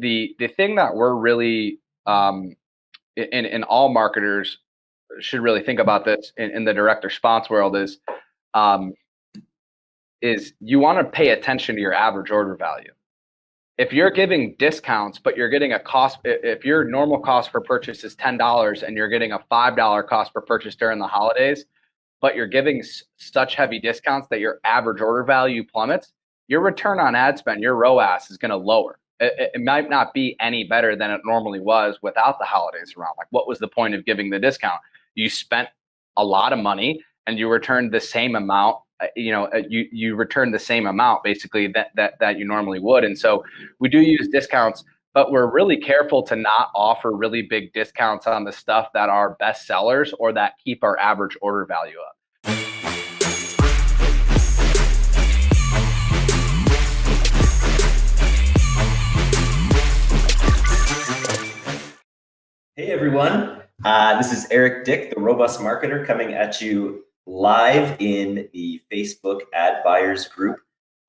the the thing that we're really um, in in all marketers should really think about this in, in the direct response world is um, is you want to pay attention to your average order value. If you're giving discounts, but you're getting a cost, if your normal cost per purchase is ten dollars and you're getting a five dollar cost per purchase during the holidays, but you're giving such heavy discounts that your average order value plummets, your return on ad spend, your ROAS is going to lower. It, it, might not be any better than it normally was without the holidays around. Like, what was the point of giving the discount? You spent a lot of money and you returned the same amount. Uh, you know, uh, you you returned the same amount basically that that that you normally would. And so we do use discounts but we're really careful to not offer really big discounts on the stuff that are best sellers or that keep our average order value up. Hey everyone, uh, this is Eric Dick, the Robust Marketer, coming at you live in the Facebook Ad Buyers Group.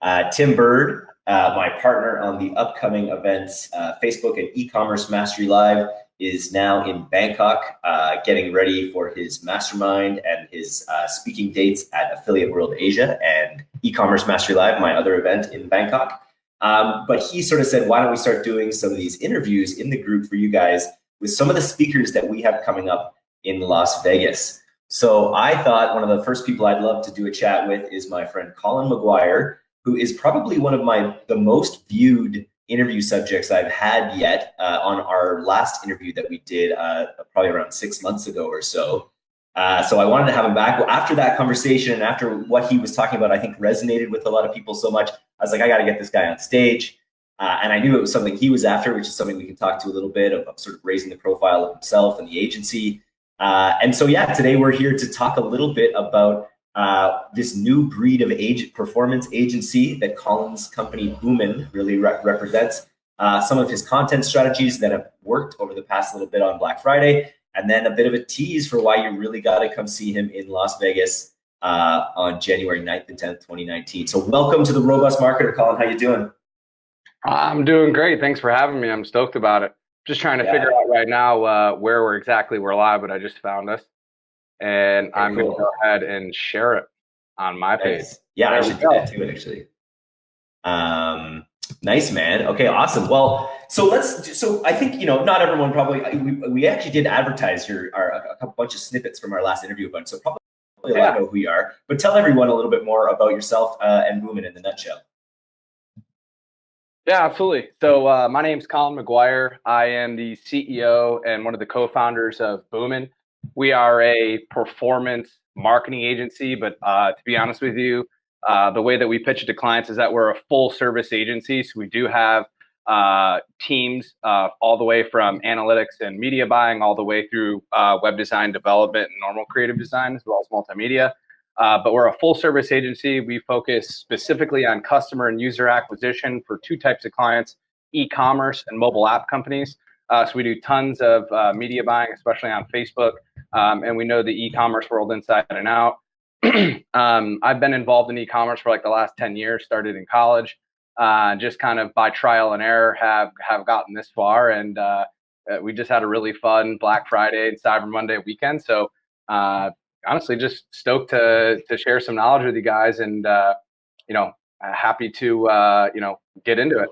Uh, Tim Burd uh, my partner on the upcoming events, uh, Facebook and e-commerce mastery live is now in Bangkok, uh, getting ready for his mastermind and his uh, speaking dates at Affiliate World Asia and e-commerce mastery live, my other event in Bangkok. Um, but he sort of said, why don't we start doing some of these interviews in the group for you guys with some of the speakers that we have coming up in Las Vegas. So I thought one of the first people I'd love to do a chat with is my friend Colin McGuire, who is probably one of my the most viewed interview subjects I've had yet uh, on our last interview that we did uh, probably around six months ago or so. Uh, so I wanted to have him back. After that conversation and after what he was talking about, I think resonated with a lot of people so much. I was like, I got to get this guy on stage. Uh, and I knew it was something he was after, which is something we can talk to a little bit of, of sort of raising the profile of himself and the agency. Uh, and so, yeah, today we're here to talk a little bit about uh, this new breed of agent performance agency that Colin's company Boomin really re represents. Uh, some of his content strategies that have worked over the past little bit on Black Friday, and then a bit of a tease for why you really got to come see him in Las Vegas uh, on January 9th and 10th, 2019. So welcome to the Robust Marketer, Colin. How you doing? I'm doing great. Thanks for having me. I'm stoked about it. Just trying to yeah. figure out right now uh, where we're exactly we're live, but I just found us and okay, I'm cool. going to go ahead and share it on my page. Yeah, there I should do that too, actually. Um, nice, man. Okay, awesome. Well, so let's. So I think you know, not everyone probably. We, we actually did advertise your our, a couple bunch of snippets from our last interview bunch. So probably a lot know who you are. But tell everyone a little bit more about yourself uh, and Boomin in the nutshell. Yeah, absolutely. So uh, my name is Colin McGuire. I am the CEO and one of the co-founders of Boomin. We are a performance marketing agency, but uh, to be honest with you, uh, the way that we pitch it to clients is that we're a full service agency. So we do have uh, teams uh, all the way from analytics and media buying, all the way through uh, web design development and normal creative design, as well as multimedia. Uh, but we're a full service agency. We focus specifically on customer and user acquisition for two types of clients e commerce and mobile app companies. Uh, so we do tons of uh, media buying, especially on Facebook, um, and we know the e-commerce world inside and out. um, I've been involved in e-commerce for like the last 10 years, started in college, uh, just kind of by trial and error have, have gotten this far. And uh, we just had a really fun Black Friday and Cyber Monday weekend. So uh, honestly, just stoked to, to share some knowledge with you guys and, uh, you know, uh, happy to, uh, you know, get into it.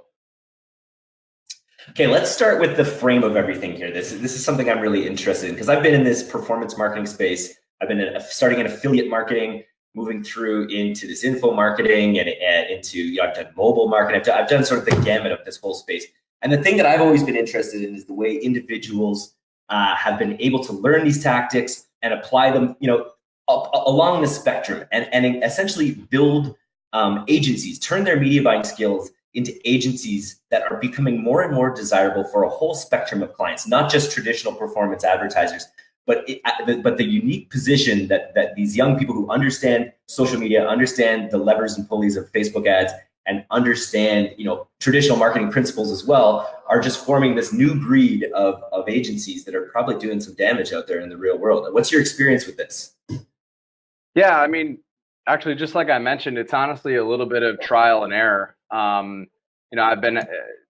Okay, let's start with the frame of everything here. This, this is something I'm really interested in because I've been in this performance marketing space. I've been in, starting in affiliate marketing, moving through into this info marketing and, and into, you know, I've done mobile marketing. I've done, I've done sort of the gamut of this whole space. And the thing that I've always been interested in is the way individuals uh, have been able to learn these tactics and apply them, you know, up, along the spectrum and, and essentially build um, agencies, turn their media buying skills into agencies that are becoming more and more desirable for a whole spectrum of clients, not just traditional performance advertisers, but it, uh, but the unique position that that these young people who understand social media, understand the levers and pulleys of Facebook ads, and understand you know traditional marketing principles as well, are just forming this new breed of of agencies that are probably doing some damage out there in the real world. What's your experience with this? Yeah, I mean, actually, just like I mentioned, it's honestly a little bit of trial and error. Um, you know, I've been uh,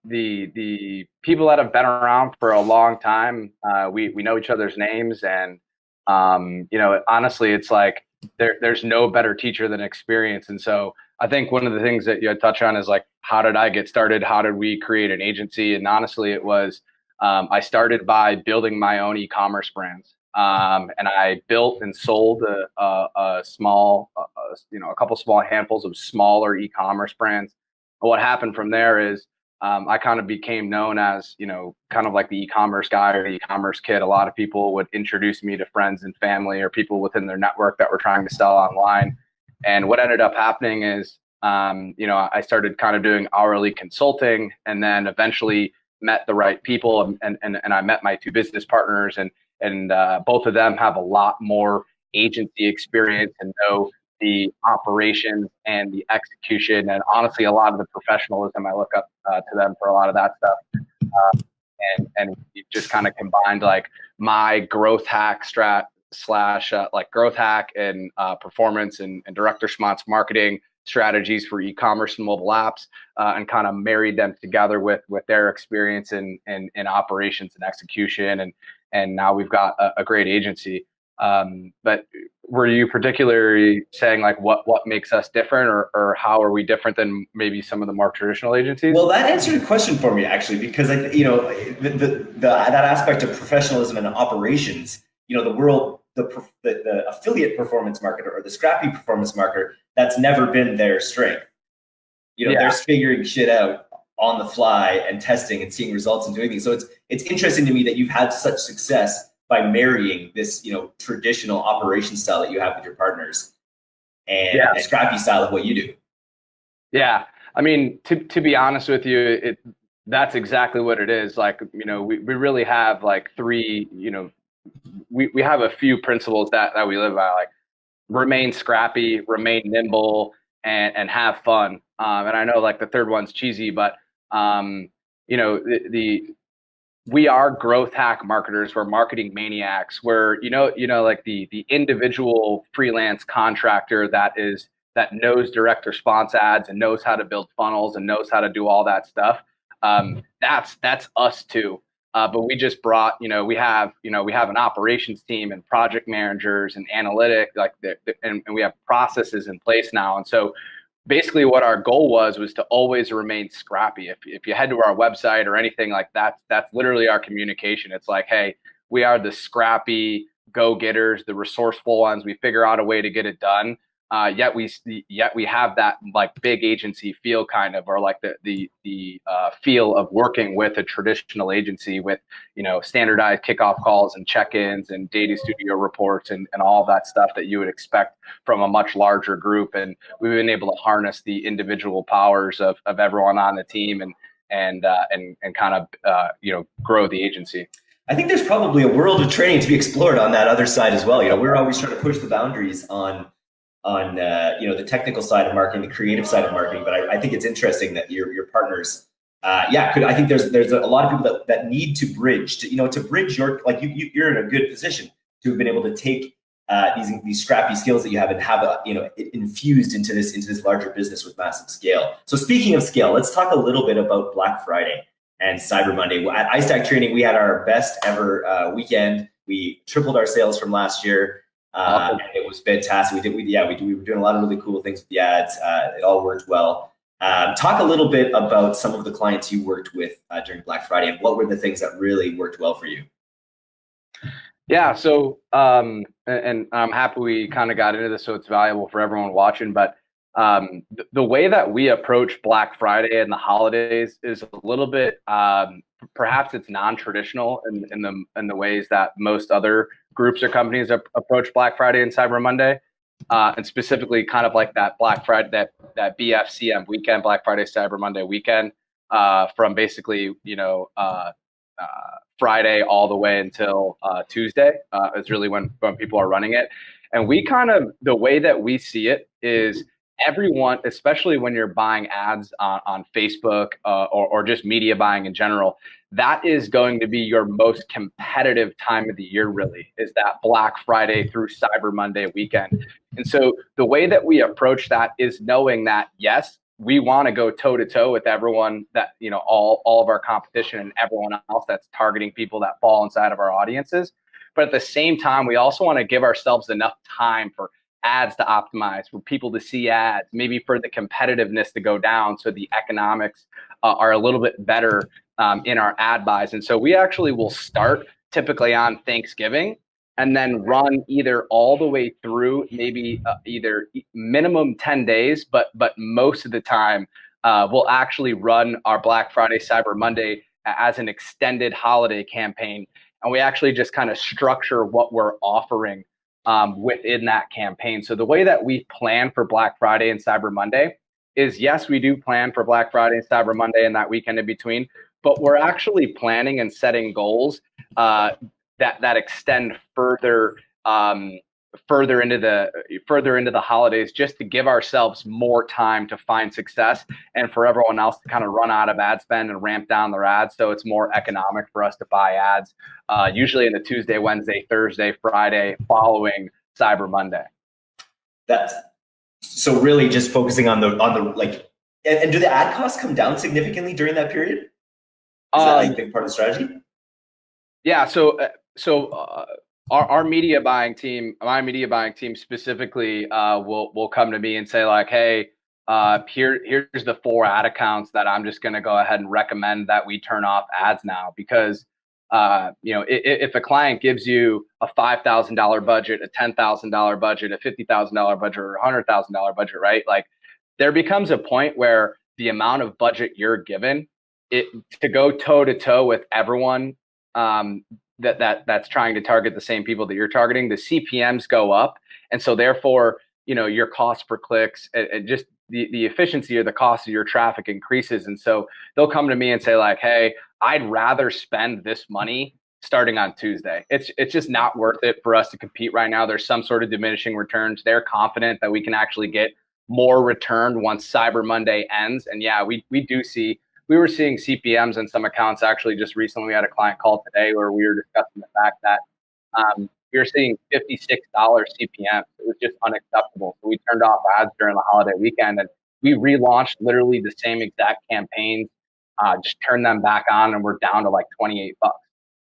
the the people that have been around for a long time. Uh, we we know each other's names, and um, you know, honestly, it's like there there's no better teacher than experience. And so I think one of the things that you had touched on is like, how did I get started? How did we create an agency? And honestly, it was um, I started by building my own e-commerce brands. Um, and I built and sold a, a, a small, a, you know, a couple small handfuls of smaller e-commerce brands. And what happened from there is um, I kind of became known as, you know, kind of like the e-commerce guy or the e-commerce kid. A lot of people would introduce me to friends and family or people within their network that were trying to sell online. And what ended up happening is, um, you know, I started kind of doing hourly consulting, and then eventually met the right people, and and and I met my two business partners, and and uh, both of them have a lot more agency experience and know the operations and the execution, and honestly, a lot of the professionalism. I look up uh, to them for a lot of that stuff. Uh, and and just kind of combined like my growth hack strat slash uh, like growth hack and uh, performance and, and direct response marketing strategies for e-commerce and mobile apps uh, and kind of married them together with with their experience in, in, in operations and execution and and now we've got a, a great agency. Um, but were you particularly saying like what what makes us different or, or how are we different than maybe some of the more traditional agencies? Well that answered a question for me actually because I, you know the, the, the that aspect of professionalism and operations you know the world the, the, the affiliate performance marketer or the scrappy performance marketer that's never been their strength. You know yeah. they're figuring shit out on the fly and testing and seeing results and doing things. So it's it's interesting to me that you've had such success by marrying this you know traditional operation style that you have with your partners and yeah. a scrappy style of what you do. Yeah. I mean to, to be honest with you it that's exactly what it is. Like you know we, we really have like three you know we, we have a few principles that, that we live by, like remain scrappy, remain nimble, and, and have fun. Um, and I know like the third one's cheesy, but um, you know, the, the we are growth hack marketers. We're marketing maniacs. We're you know you know like the the individual freelance contractor that is that knows direct response ads and knows how to build funnels and knows how to do all that stuff. Um, that's that's us too. Uh, but we just brought, you know, we have, you know, we have an operations team and project managers and analytic, like, the, the, and, and we have processes in place now. And so, basically, what our goal was was to always remain scrappy. If if you head to our website or anything like that, that's literally our communication. It's like, hey, we are the scrappy go getters, the resourceful ones. We figure out a way to get it done uh, yet we yet we have that like big agency feel kind of or like the the the uh, feel of working with a traditional agency with you know standardized kickoff calls and check-ins and data studio reports and, and all that stuff that you would expect from a much larger group and we've been able to harness the individual powers of, of everyone on the team and and uh, and and kind of uh, you know grow the agency I think there's probably a world of training to be explored on that other side as well. You know, we're always trying to push the boundaries on on uh, you know the technical side of marketing, the creative side of marketing. But I, I think it's interesting that your your partners, uh, yeah, could I think there's there's a lot of people that, that need to bridge to you know to bridge your like you, you you're in a good position to have been able to take uh, these these scrappy skills that you have and have a, you know infused into this into this larger business with massive scale. So speaking of scale, let's talk a little bit about Black Friday and Cyber Monday. At iStack Training, we had our best ever uh, weekend. We tripled our sales from last year. Uh, it was fantastic. We did, we, yeah, we, we were doing a lot of really cool things with the ads. Uh, it all worked well. Um, talk a little bit about some of the clients you worked with uh, during Black Friday and what were the things that really worked well for you? Yeah, so um, and, I'm happy we kind of got into this, so it's valuable for everyone watching. But um, the, the way that we approach Black Friday and the holidays is a little bit, um, perhaps it's non-traditional in, in the in the ways that most other groups or companies approach Black Friday and Cyber Monday, uh, and specifically kind of like that Black Friday, that that BFCM weekend, Black Friday, Cyber Monday weekend, uh, from basically you know uh, uh Friday all the way until uh, Tuesday uh, is really when when people are running it, and we kind of the way that we see it is everyone, especially when you're buying ads on, on Facebook uh, or, or just media buying in general, that is going to be your most competitive time of the year, really, is that Black Friday through Cyber Monday weekend. And so the way that we approach that is knowing that, yes, we want to go toe to toe with everyone that you know all all of our competition and everyone else that's targeting people that fall inside of our audiences but at the same time we also want to give ourselves enough time for ads to optimize for people to see ads maybe for the competitiveness to go down so the economics uh, are a little bit better um, in our ad buys. And so we actually will start typically on thanksgiving and then run either all the way through maybe uh, either minimum 10 days but but most of the time uh, we'll actually run our black friday cyber monday as an extended holiday campaign. And we actually just kind of structure what we're offering um, within that campaign. So the way that we plan for black friday and cyber monday is yes we do plan for black friday and cyber monday and that weekend in between but we're actually planning and setting goals uh, that that extend further um, further into the further into the holidays just to give ourselves more time to find success and for everyone else to kind of run out of ad spend and ramp down their ads. So it's more economic for us to buy ads uh, usually in the tuesday wednesday thursday friday following cyber monday. That's so really just focusing on the on the like and, and do the ad costs come down significantly during that period? Is um, that like a big part of the strategy? yeah so uh, so uh, our, our media buying team, my media buying team specifically, uh, will will come to me and say like, hey, uh, here here's the four ad accounts that I'm just going to go ahead and recommend that we turn off ads now because uh, you know if, if, a client gives you a five thousand dollar budget, a ten thousand dollar budget, a fifty thousand dollar budget, or a hundred thousand dollar budget, right? Like there becomes a point where the amount of budget you're given it to go toe to toe with everyone um, that that that's trying to target the same people that you're targeting, the CPMS go up, and so therefore, you know, your cost per clicks and, just the, the efficiency or the cost of your traffic increases. And so they'll come to me and say like, "Hey, I'd rather spend this money starting on Tuesday. It's it's just not worth it for us to compete right now. There's some sort of diminishing returns. They're confident that we can actually get more return once Cyber Monday ends. And yeah, we we do see we were seeing CPMS in some accounts actually just recently. We had a client call today where we were discussing the fact that um, we were seeing $56 CPM. It was just unacceptable. So we turned off ads during the holiday weekend and we relaunched literally the same exact campaigns, uh, just turned them back on and we're down to like 28 bucks.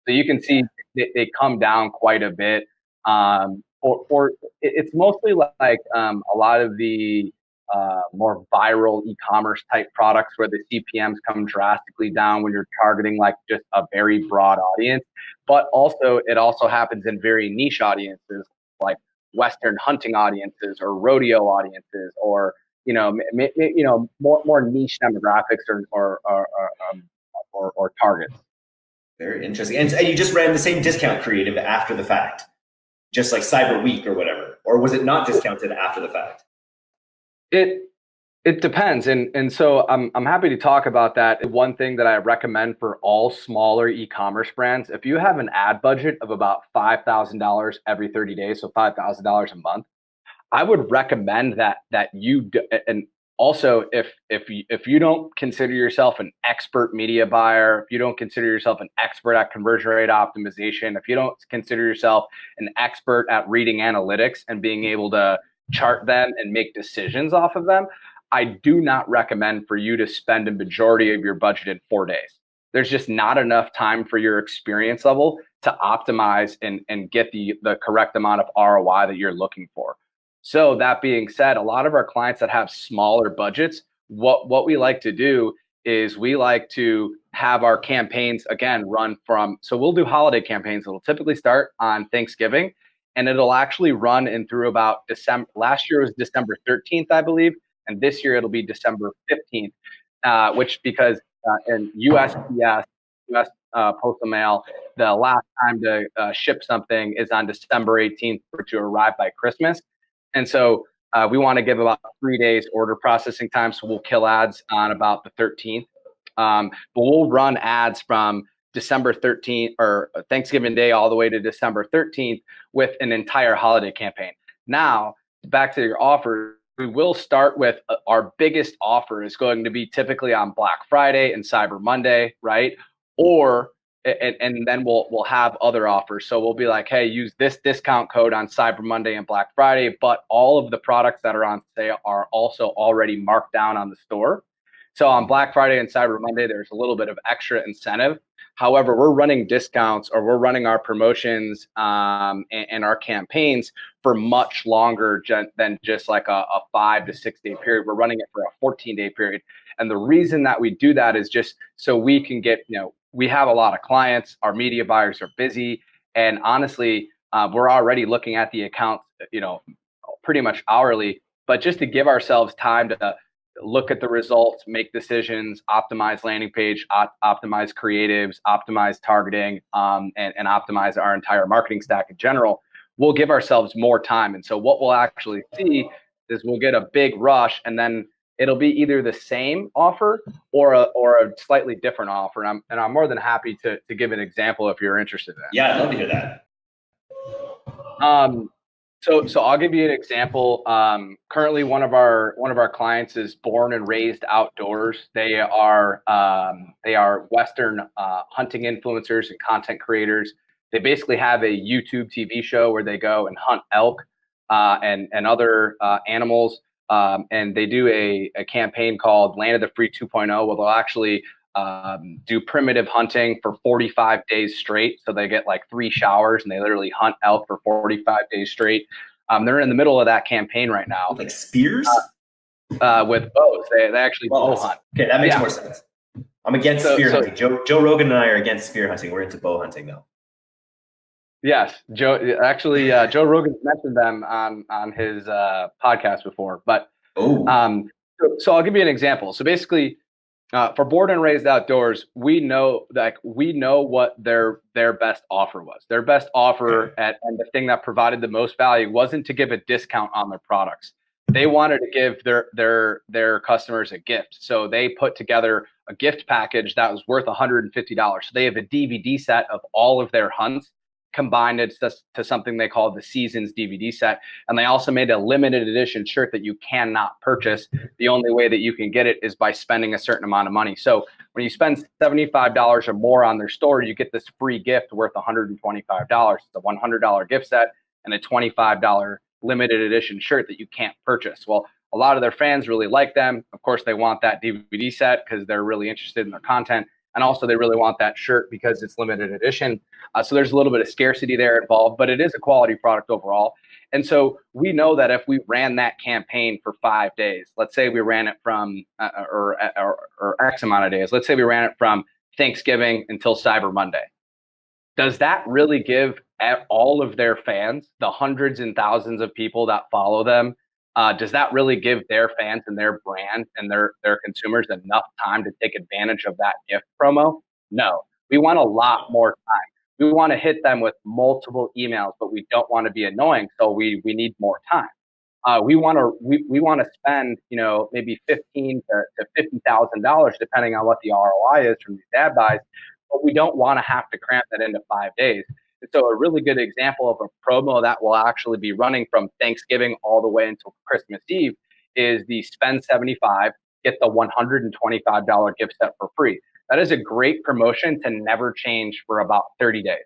So you can see they, they come down quite a bit. Um, or, or it's mostly like um, a lot of the uh, more viral e-commerce type products where the CPMS come drastically down when you're targeting like just a very broad audience. But also, it also happens in very niche audiences like Western hunting audiences or rodeo audiences or you know, you know, more more niche demographics or or or, um, or, or targets. Very interesting. And, and you just ran the same discount creative after the fact, just like Cyber Week or whatever, or was it not discounted after the fact? It it depends, and and so I'm I'm happy to talk about that. One thing that I recommend for all smaller e-commerce brands, if you have an ad budget of about five thousand dollars every 30 days, so five thousand dollars a month, I would recommend that that you do, and also if if you, if you don't consider yourself an expert media buyer, if you don't consider yourself an expert at conversion rate optimization, if you don't consider yourself an expert at reading analytics and being able to chart them and make decisions off of them, I do not recommend for you to spend a majority of your budget in four days. There's just not enough time for your experience level to optimize and, and get the, the correct amount of ROI that you're looking for. So that being said, a lot of our clients that have smaller budgets, what, what we like to do is we like to have our campaigns again run from so we'll do holiday campaigns it'll typically start on thanksgiving and it'll actually run in through about December. Last year was December 13th, I believe, and this year it'll be December 15th, uh, which because uh, in USPS, US uh, Postal Mail, the last time to uh, ship something is on December 18th for to arrive by Christmas, and so uh, we want to give about three days order processing time. So we'll kill ads on about the 13th, um, but we'll run ads from December 13th or Thanksgiving Day all the way to December 13th with an entire holiday campaign. Now, back to your offer, we will start with uh, our biggest offer is going to be typically on Black Friday and Cyber Monday, right? Or and, and then we'll we'll have other offers. So we'll be like, hey, use this discount code on Cyber Monday and Black Friday, but all of the products that are on sale are also already marked down on the store. So on Black Friday and Cyber Monday, there's a little bit of extra incentive. However, we're running discounts or we're running our promotions um, and, and, our campaigns for much longer than just like a, a five to six day period. We're running it for a 14 day period. And the reason that we do that is just so we can get, you know, we have a lot of clients, our media buyers are busy. And honestly, uh, we're already looking at the accounts, you know, pretty much hourly, but just to give ourselves time to look at the results, make decisions, optimize landing page, op optimize creatives, optimize targeting, um, and, and optimize our entire marketing stack in general, we'll give ourselves more time. And so what we'll actually see is we'll get a big rush and then it'll be either the same offer or a, or a slightly different offer. And I'm, and I'm more than happy to, to give an example if you're interested in Yeah, I'd love to hear that. Um, so, so I'll give you an example. Um, currently, one of our one of our clients is born and raised outdoors. They are um, they are Western uh, hunting influencers and content creators. They basically have a YouTube TV show where they go and hunt elk uh, and and other uh, animals. Um, and they do a, a campaign called Land of the Free 2.0, where they'll actually um, do primitive hunting for 45 days straight. So they get like three showers and they literally hunt elk for 45 days straight. Um, they're in the middle of that campaign right now. Like spears? Uh, uh, with bows. They, they actually bow hunt. Okay, that makes yeah. more sense. I'm against so, spear so, hunting. Joe, Joe Rogan and I are against spear hunting. We're into bow hunting though. Yes, Joe. Actually, uh, Joe Rogan mentioned them on on his uh, podcast before. But oh, um, so, so I'll give you an example. So basically, uh, for born and raised outdoors, we know that we know what their their best offer was. Their best offer at and the thing that provided the most value wasn't to give a discount on their products. They wanted to give their their their customers a gift. So they put together a gift package that was worth $150. So they have a DVD set of all of their hunts combined it to, to something they call the seasons DVD set. And they also made a limited edition shirt that you cannot purchase. The only way that you can get it is by spending a certain amount of money. So when you spend $75 or more on their store, you get this free gift worth $125. It's a $100 gift set and a $25 limited edition shirt that you can't purchase. Well, a lot of their fans really like them. Of course, they want that DVD set because they're really interested in their content and also they really want that shirt because it's limited edition. Uh, so there's a little bit of scarcity there involved, but it is a quality product overall. And so we know that if we ran that campaign for five days, let's say we ran it from uh, or, or, or X amount of days, let's say we ran it from Thanksgiving until Cyber Monday. Does that really give all of their fans, the hundreds and thousands of people that follow them, uh, does that really give their fans and their brand and their their consumers enough time to take advantage of that gift promo? No, we want a lot more time. We want to hit them with multiple emails, but we don't want to be annoying, so we we need more time. Uh, we want to we, we want to spend you know maybe fifteen to, to fifty thousand dollars depending on what the ROI is from these ad buys, but we don't want to have to cramp that into five days. And so a really good example of a promo that will actually be running from Thanksgiving all the way until Christmas Eve is the spend 75, get the $125 gift set for free. That is a great promotion to never change for about 30 days.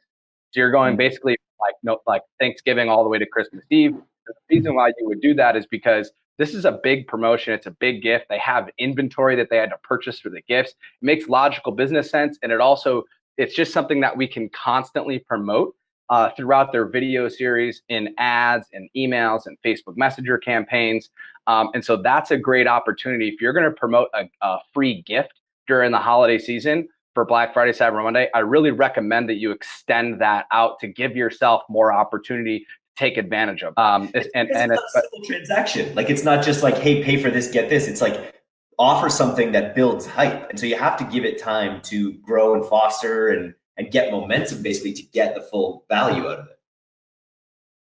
So you're going hmm. basically like no, like Thanksgiving all the way to Christmas Eve. The reason why you would do that is because this is a big promotion. It's a big gift. They have inventory that they had to purchase for the gifts. It makes logical business sense. And it also it's just something that we can constantly promote uh, throughout their video series in ads and emails and Facebook Messenger campaigns. Um, and so that's a great opportunity. If you're going to promote a, a, free gift during the holiday season for Black Friday, Cyber Monday, I really recommend that you extend that out to give yourself more opportunity to take advantage of. Um, and, it's, and it's, a simple transaction. Like it's not just like, hey, pay for this, get this. It's like offer something that builds hype. And so you have to give it time to grow and foster and, and get momentum basically to get the full value out of it.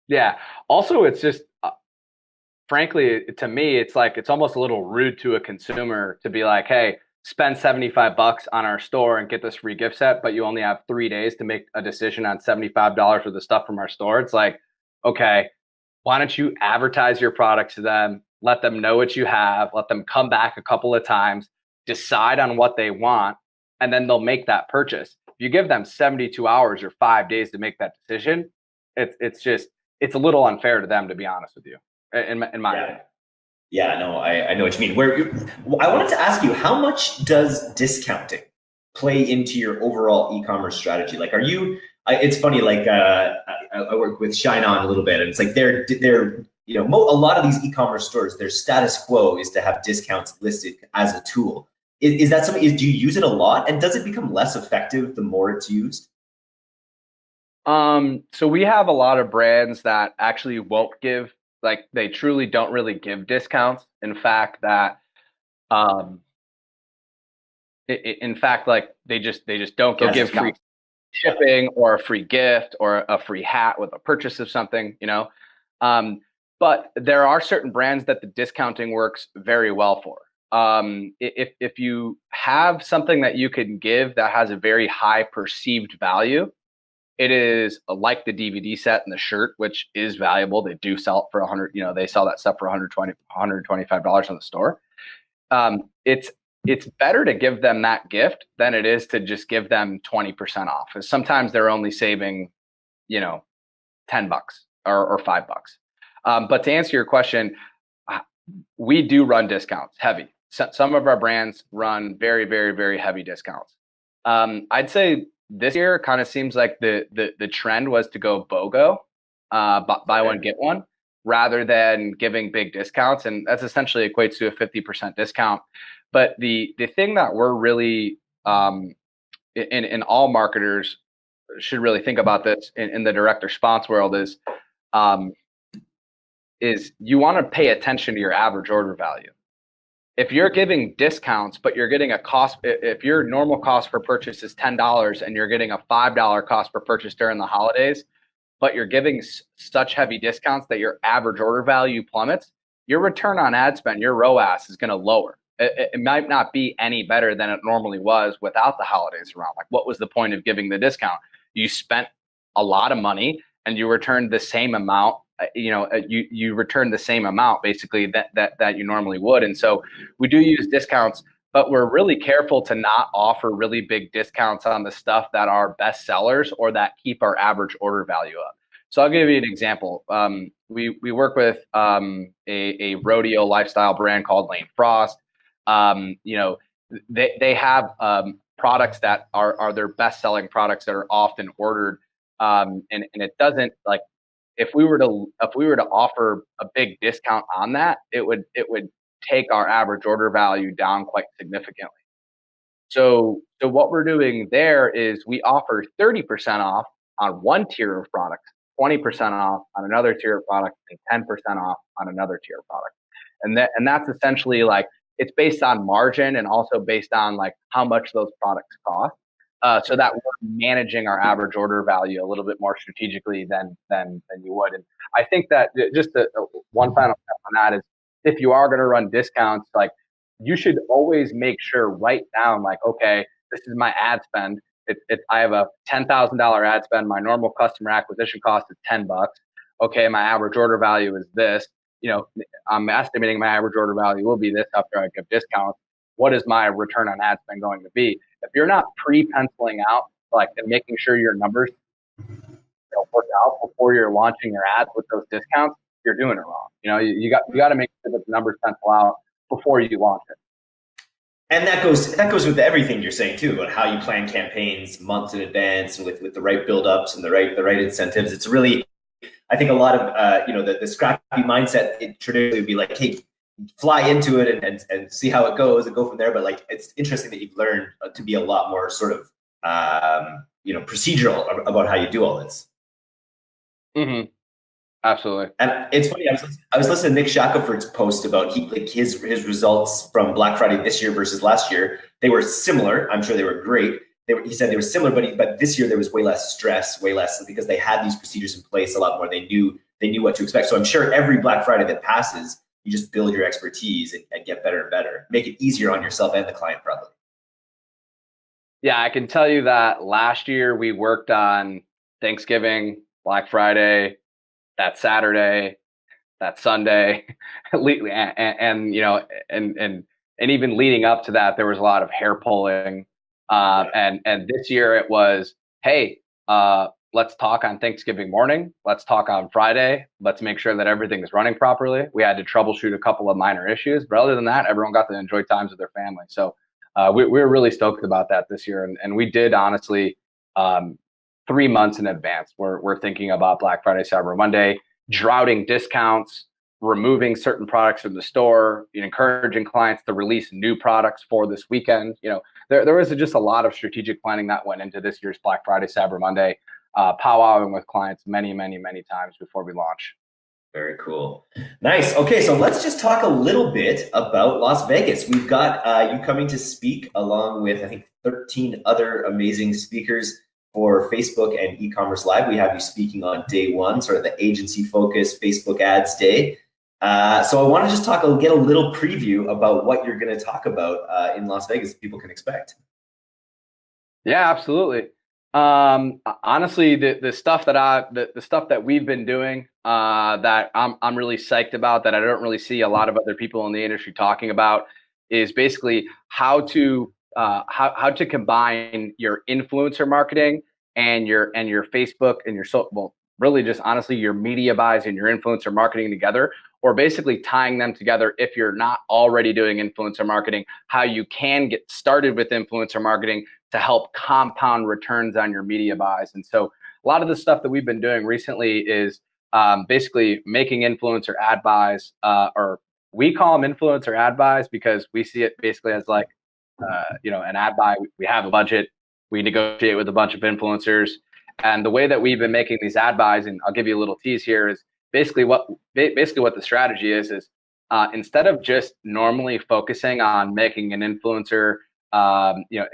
Yeah. Also, it's just, uh, frankly, to me, it's like, it's almost a little rude to a consumer to be like, hey, spend 75 bucks on our store and get this free gift set, but you only have three days to make a decision on $75 worth of stuff from our store. It's like, okay, why don't you advertise your products to them, let them know what you have, let them come back a couple of times, decide on what they want, and then they'll make that purchase. If you give them 72 hours or five days to make that decision, it's it's just it's a little unfair to them, to be honest with you, in my, in my yeah. opinion. Yeah, no, I, I know what you mean. Where I wanted to ask you, how much does discounting play into your overall e-commerce strategy? Like, are you? It's funny. Like, uh, I, I, work with ShineOn a little bit, and it's like they're they're you know a lot of these e-commerce stores, their status quo is to have discounts listed as a tool. Is, is that something? Is, do you use it a lot, and does it become less effective the more it's used? Um, so we have a lot of brands that actually won't give like they truly don't really give discounts. In fact, that um, it, in fact, like they just they just don't give free shipping or a free gift or a free hat with a purchase of something, you know. Um, but there are certain brands that the discounting works very well for. Um, if if you have something that you can give that has a very high perceived value, it is like the DVD set and the shirt, which is valuable. They do sell it for 100, you know, they sell that stuff for 120, 125 dollars in the store. Um, it's it's better to give them that gift than it is to just give them 20% off. Because sometimes they're only saving, you know, 10 bucks or, or five bucks. Um, but to answer your question, uh, we do run discounts heavy. So, some of our brands run very, very, very heavy discounts. Um, I'd say this year kind of seems like the the the trend was to go BOGO, uh, buy one get one, rather than giving big discounts, and that's essentially equates to a fifty percent discount. But the the thing that we're really um, in in all marketers should really think about this in, in the direct response world is um, is you want to pay attention to your average order value if you're giving discounts, but you're getting a cost, if your normal cost per purchase is $10 and you're getting a $5 cost per purchase during the holidays, but you're giving such heavy discounts that your average order value plummets, your return on ad spend, your ROAS is going to lower. It, it, might not be any better than it normally was without the holidays around. Like, what was the point of giving the discount? You spent a lot of money and you returned the same amount you know uh, you you return the same amount basically that that that you normally would. And so we do use discounts but we're really careful to not offer really big discounts on the stuff that are best sellers or that keep our average order value up. So i'll give you an example. Um, we we work with um, a, a rodeo lifestyle brand called lane frost. Um, you know they, they have um, products that are, are their best selling products that are often ordered um, and, and it doesn't like if we were to if we were to offer a big discount on that, it would it would take our average order value down quite significantly. So so what we're doing there is we offer 30% off on one tier of products, 20% off on another tier of product, and 10% off on another tier of product. And that and that's essentially like it's based on margin and also based on like how much those products cost uh, so that we're managing our average order value a little bit more strategically than than than you would. And I think that just the, one final step on that is if you are going to run discounts, like you should always make sure write down like, okay, this is my ad spend. It, I have a ten thousand dollar ad spend. My normal customer acquisition cost is ten bucks. Okay, my average order value is this. You know, I'm estimating my average order value will be this after I give discounts. What is my return on ad spend going to be? If you're not pre-penciling out like and making sure your numbers you know, work out before you're launching your ads with those discounts, you're doing it wrong. You know, you, you got you got to make sure that the numbers pencil out before you launch it. And that goes that goes with everything you're saying too about how you plan campaigns months in advance and with with the right buildups and the right the right incentives. It's really, I think a lot of uh, you know the, the scrappy mindset it traditionally would be like, hey, fly into it and, and, and see how it goes and go from there. But like, it's interesting that you've learned uh, to be a lot more sort of, um, you know, procedural about how you do all this. Mm-hmm. Absolutely. And it's funny. I was, I was listening to Nick Shackelford's post about he, like his his results from Black Friday this year versus last year. They were similar. I'm sure they were great. They were, he said they were similar, but he, but this year there was way less stress, way less because they had these procedures in place a lot more. They knew they knew what to expect. So I'm sure every Black Friday that passes, you just build your expertise and, and get better and better. Make it easier on yourself and the client, probably. Yeah, I can tell you that last year we worked on Thanksgiving, Black Friday, that Saturday, that Sunday, and, and, and, you know, and and and even leading up to that, there was a lot of hair pulling Uh, and and this year it was, hey, uh, let's talk on Thanksgiving morning. Let's talk on Friday. Let's make sure that everything is running properly. We had to troubleshoot a couple of minor issues, but other than that, everyone got to enjoy times with their family. So uh, we, we, were really stoked about that this year, and, and we did honestly um, three months in advance. We're we're thinking about Black Friday, Cyber Monday, droughting discounts, removing certain products from the store, encouraging clients to release new products for this weekend. You know, there, there was just a lot of strategic planning that went into this year's Black Friday, Cyber Monday, uh, powwowing with clients many, many, many times before we launch. Very cool. Nice. Okay, so let's just talk a little bit about Las Vegas. We've got uh, you coming to speak along with, I think, 13 other amazing speakers for Facebook and e-commerce live. We have you speaking on day one, sort of the agency focus Facebook ads day. Uh, so I want to just talk, get a little preview about what you're going to talk about uh, in Las Vegas. People can expect. Yeah, absolutely. Um, honestly, the the stuff that I the, the stuff that we've been doing uh, that I'm I'm really psyched about that I don't really see a lot of other people in the industry talking about is basically how to uh, how how to combine your influencer marketing and your and your Facebook and your so well really just honestly your media buys and your influencer marketing together or basically tying them together if you're not already doing influencer marketing, how you can get started with influencer marketing to help compound returns on your media buys. And so a lot of the stuff that we've been doing recently is um, basically making influencer ad buys, uh, or we call them influencer ad buys because we see it basically as like, uh, you know, an ad buy. We have a budget, we negotiate with a bunch of influencers. And the way that we've been making these ad buys, and I'll give you a little tease here, is basically what basically what the strategy is is uh, instead of just normally focusing on making an influencer, um, you know,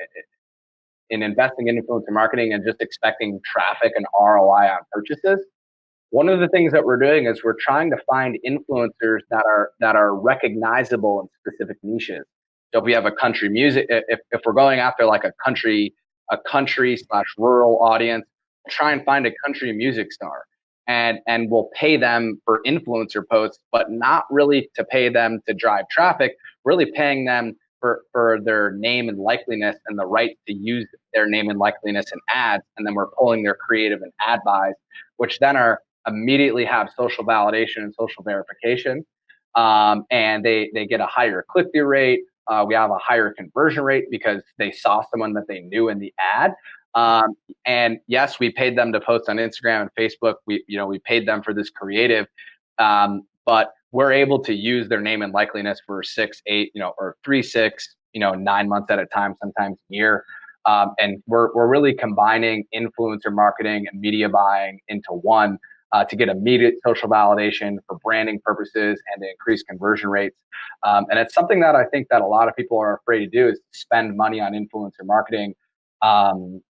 in investing in influencer marketing and just expecting traffic and ROI on purchases. One of the things that we're doing is we're trying to find influencers that are that are recognizable in specific niches. So if we have a country music, if, if we're going after like a country, a country slash rural audience, try and find a country music star and and we'll pay them for influencer posts, but not really to pay them to drive traffic, really paying them for, for their name and likeliness and the right to use their name and likeliness in ads. And then we're pulling their creative and ad buys, which then are immediately have social validation and social verification. Um, and they, they get a higher click through rate. Uh, we have a higher conversion rate because they saw someone that they knew in the ad. Um, and yes, we paid them to post on Instagram and Facebook. We, you know, we paid them for this creative, um, but we're able to use their name and likeliness for six, eight, you know, or three, six, you know, nine months at a time, sometimes a year. Um, and we're, we're really combining influencer marketing and media buying into one uh, to get immediate social validation for branding purposes and to increase conversion rates. Um, and it's something that I think that a lot of people are afraid to do is spend money on influencer marketing um,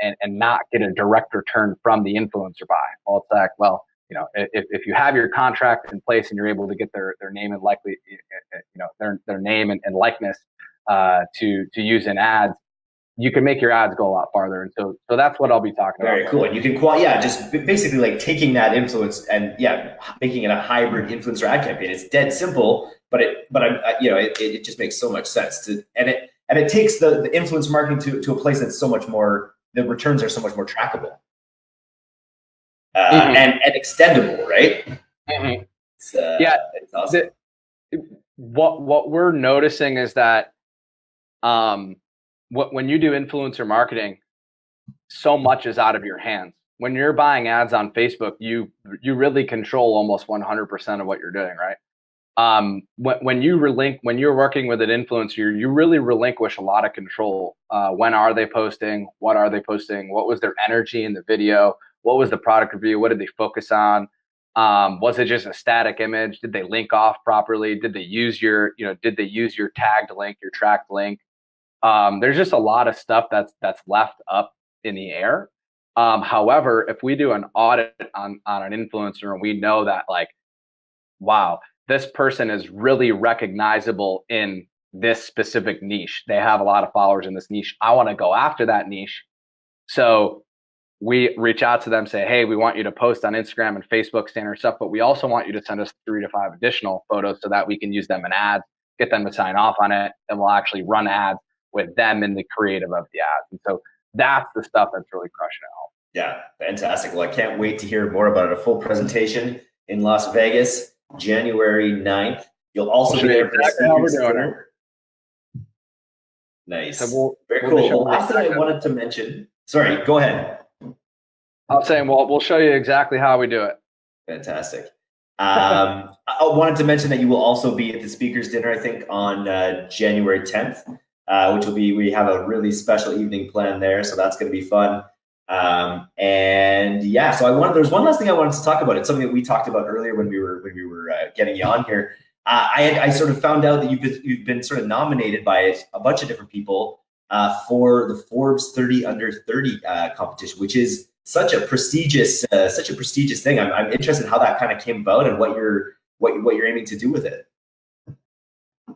and, and not get a direct return from the influencer buy. Well, it's like, well, you know, if, if you have your contract in place and you're able to get their, their name and likely, you know, their, their name and, and likeness uh, to, to use in ads, you can make your ads go a lot farther. And so, so that's what I'll be talking Very about. Very cool. And you can, qual- yeah, just basically like taking that influence and yeah, making it a hybrid influencer ad campaign. It's dead simple, but it, but I'm, you know, it, it just makes so much sense to, and it, and it takes the, the influence marketing to, to a place that's so much more the returns are so much more trackable uh, mm-hmm. and, and extendable right mm-hmm. it's, uh, yeah it's awesome. The, what what we're noticing is that um what when you do influencer marketing so much is out of your hands when you're buying ads on facebook you you really control almost 100% of what you're doing right um, when, when you relink when you're working with an influencer, you really relinquish a lot of control. Uh, when are they posting? What are they posting? What was their energy in the video? What was the product review? What did they focus on? Um, was it just a static image? Did they link off properly? Did they use your, you know, did they use your tagged link, your tracked link? Um, there's just a lot of stuff that's that's left up in the air. Um, however, if we do an audit on on an influencer and we know that like, wow, this person is really recognizable in this specific niche. They have a lot of followers in this niche. I want to go after that niche. So we reach out to them, say, hey, we want you to post on Instagram and Facebook standard stuff, but we also want you to send us three to five additional photos so that we can use them in ads, get them to sign off on it, and we'll actually run ads with them in the creative of the ads. And so that's the stuff that's really crushing it home. Yeah, fantastic. Well, I can't wait to hear more about it. A full presentation in Las Vegas, January 9th. You'll also be there for exactly how we're doing it. Nice. So we'll, Very we'll cool. Well, last thing I wanted to mention. Sorry, go ahead. I'm saying, well, we'll show you exactly how we do it. Fantastic. Um, I wanted to mention that you will also be at the speakers dinner, I think, on uh, January 10th, uh, which will be, we have a really special evening planned there. So that's going to be fun. Um, and yeah, so I wanted, there's one last thing I wanted to talk about. It's something that we talked about earlier when we were, when we were uh, getting you on here. Uh, I, had, I sort of found out that you've been, you've been sort of nominated by a bunch of different people uh, for the Forbes 30 under 30 uh, competition, which is such a prestigious, uh, such a prestigious thing. I'm, I'm interested in how that kind of came about and what you're, what, what you're aiming to do with it.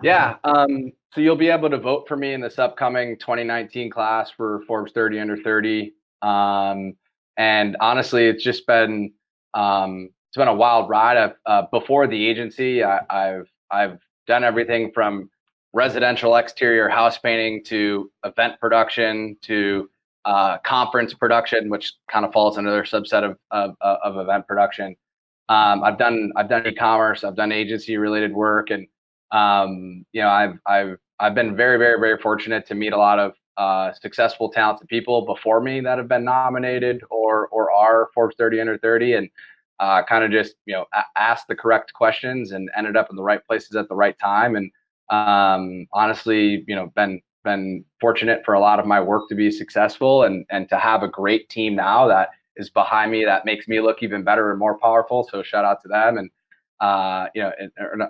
Yeah. Um, so you'll be able to vote for me in this upcoming 2019 class for Forbes 30 under 30. Um, and honestly, it's just been, um, it's been a wild ride. I've, uh, before the agency, I, I've, I've done everything from residential exterior house painting to event production to uh, conference production, which kind of falls under their subset of, of, of event production. Um, I've done I've done e-commerce, I've done agency related work, and um, you know I've I've I've been very very very fortunate to meet a lot of uh, successful, talented people before me that have been nominated or or are Forbes 30 under 30, and uh, kind of just you know asked the correct questions and ended up in the right places at the right time, and um, honestly, you know, been been fortunate for a lot of my work to be successful and and to have a great team now that is behind me that makes me look even better and more powerful. So shout out to them and uh, you know,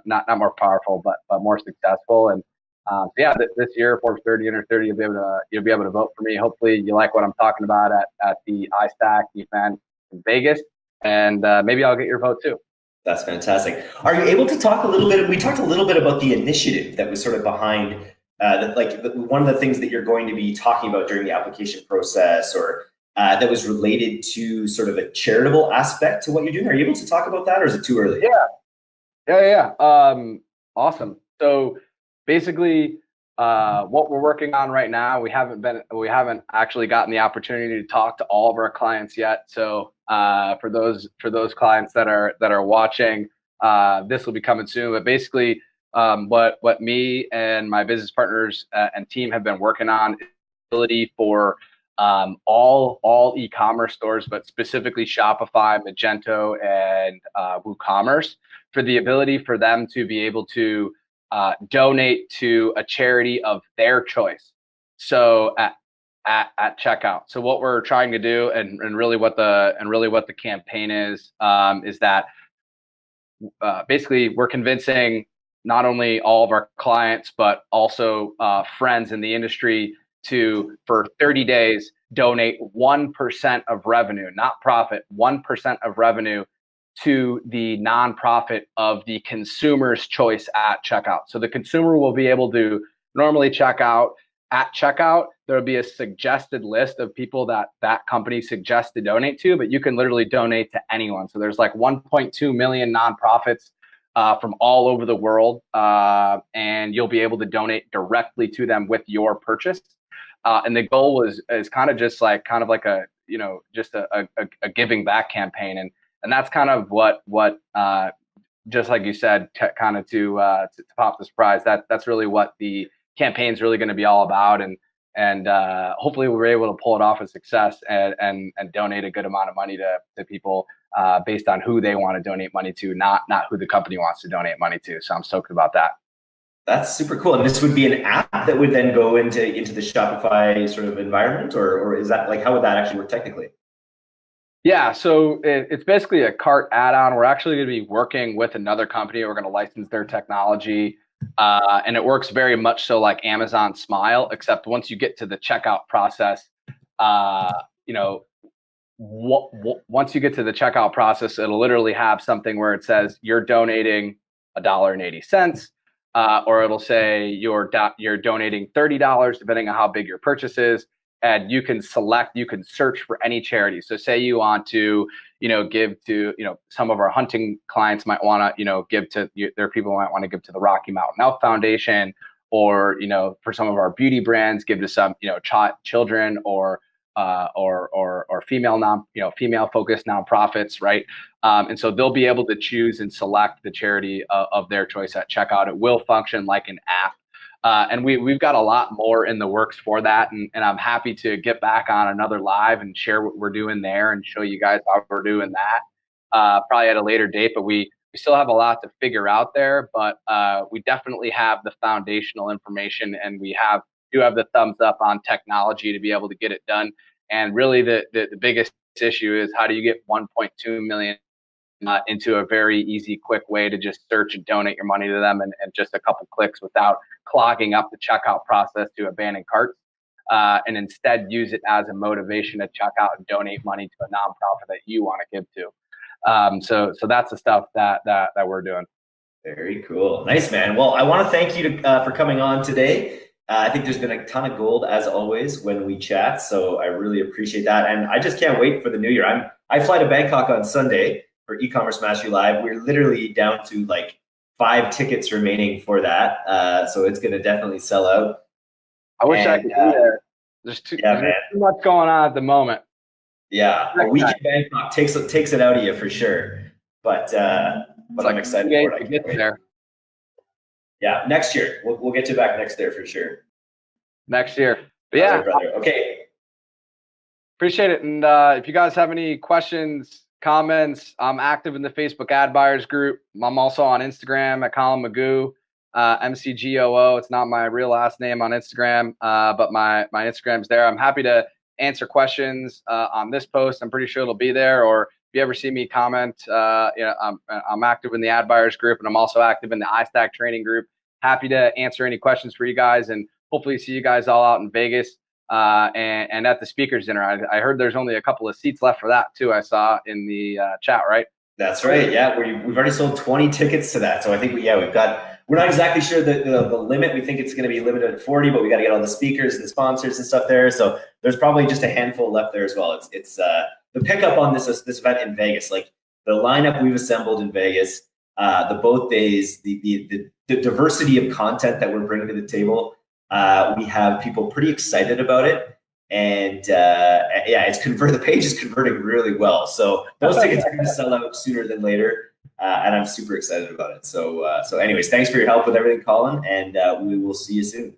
not not more powerful, but but more successful. And um, so yeah, this, year Forbes 30 under 30, you'll be able to you'll be able to vote for me. Hopefully, you like what I'm talking about at at the iStack event in Vegas, and uh, maybe I'll get your vote too. That's fantastic. Are you able to talk a little bit? We talked a little bit about the initiative that was sort of behind uh, that like the, one of the things that you're going to be talking about during the application process or uh, that was related to sort of a charitable aspect to what you're doing. Are you able to talk about that or is it too early? Yeah. Yeah, yeah. Um, awesome. So basically, uh, what we're working on right now, we haven't been, we haven't actually gotten the opportunity to talk to all of our clients yet. So uh, for those for those clients that are that are watching, uh, this will be coming soon. But basically, um, what what me and my business partners uh, and team have been working on ability for um, all all e-commerce stores, but specifically Shopify, Magento, and uh, WooCommerce, for the ability for them to be able to uh, donate to a charity of their choice. So at, at at checkout. So what we're trying to do, and, and really what the and really what the campaign is, um, is that uh, basically we're convincing not only all of our clients, but also uh, friends in the industry to, for 30 days, donate 1% of revenue, not profit, 1% of revenue to the nonprofit of the consumer's choice at checkout. So the consumer will be able to normally check out at checkout. There'll be a suggested list of people that that company suggests to donate to, but you can literally donate to anyone. So there's like 1.2 million nonprofits uh, from all over the world, uh, and you'll be able to donate directly to them with your purchase. Uh, and the goal was is kind of just like kind of like a you know just a, a, a giving back campaign, and and that's kind of what what uh, just like you said, kind of to, uh, to, to pop the surprise. That that's really what the campaign is really going to be all about, and and uh, hopefully we're able to pull it off a success and, and and donate a good amount of money to to people uh, based on who they want to donate money to, not not who the company wants to donate money to. So I'm stoked about that. That's super cool. And this would be an app that would then go into into the Shopify sort of environment, or or is that like how would that actually work technically? Yeah, so it, it's basically a cart add-on. We're actually going to be working with another company. We're going to license their technology, uh, and it works very much so like Amazon Smile, except once you get to the checkout process, uh, you know, once you get to the checkout process, it'll literally have something where it says you're donating a dollar and eighty cents, uh, or it'll say you're do- you're donating thirty dollars, depending on how big your purchase is, and you can select, you can search for any charity. So, say you want to, you know, give to, you know, some of our hunting clients might want to, you know, give to. Their people might want to give to the Rocky Mountain Elk Foundation, or you know for some of our beauty brands give to some you know ch- children or uh, or or or female non you know female focused nonprofits, right? Um, and so they'll be able to choose and select the charity uh, of their choice at checkout. It will function like an app. Uh, and we, we've got a lot more in the works for that. And, and I'm happy to get back on another live and share what we're doing there and show you guys how we're doing that uh, probably at a later date. But we, we still have a lot to figure out there, but uh, we definitely have the foundational information and we have do have the thumbs up on technology to be able to get it done. And really, the the, the biggest issue is how do you get 1.2 million uh, into a very easy, quick way to just search and donate your money to them and, and just a couple clicks without clogging up the checkout process to abandon carts. Uh, and instead use it as a motivation to check out and donate money to a nonprofit that you want to give to. Um, so, so that's the stuff that that that we're doing. Very cool, nice man. Well, I want to thank you to, uh, for coming on today. Uh, I think there's been a ton of gold as always when we chat, so I really appreciate that. And I just can't wait for the new year. I'm I fly to Bangkok on Sunday for e-commerce mastery live. We're literally down to like five tickets remaining for that, uh, so it's going to definitely sell out. I wish and, I could uh, be there. There's too, yeah, there's too much going on at the moment. Yeah, a week in Bangkok takes takes it out of you for sure. But uh, but I'm excited for it. To get there. Yeah, next year we'll we'll get you back next year for sure. Next year, but yeah. Brother. Okay. Appreciate it. And uh, if you guys have any questions, comments, I'm active in the Facebook ad buyers group. I'm also on Instagram at Colin Magoo, uh, MCGOO. It's not my real last name on Instagram, uh, but my my Instagram's there. I'm happy to answer questions uh, on this post. I'm pretty sure it'll be there. Or if you ever see me comment, uh, you know, I'm I'm active in the ad buyers group, and I'm also active in the iStack training group. Happy to answer any questions for you guys, and hopefully see you guys all out in Vegas. Uh, and, and, at the speakers dinner. I, I, heard there's only a couple of seats left for that too. I saw in the uh, chat, right? That's right. Yeah, we, have already sold 20 tickets to that. So I think we, yeah, we've got. We're not exactly sure the, the, the limit. We think it's going to be limited at 40, but we got to get all the speakers and the sponsors and stuff there. So there's probably just a handful left there as well. It's it's uh, the pickup on this this event in Vegas. Like the lineup we've assembled in Vegas, uh, the both days, the, the the the diversity of content that we're bringing to the table uh, we have people pretty excited about it. And uh, yeah, it's convert the page is converting really well. So those tickets are going to sell out sooner than later, uh, and I'm super excited about it. So uh, so anyways, thanks for your help with everything, Colin, and uh, we will see you soon.